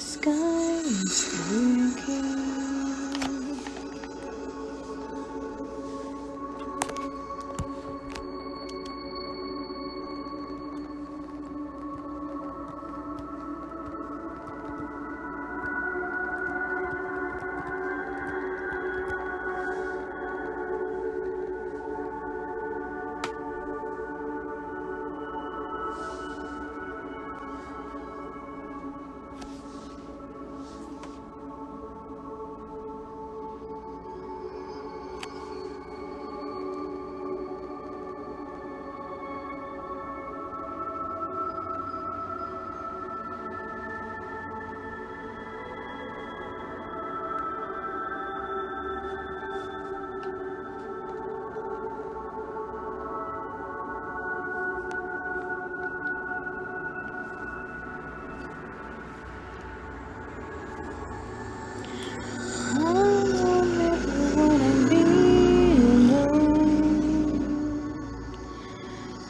The sky is blinking.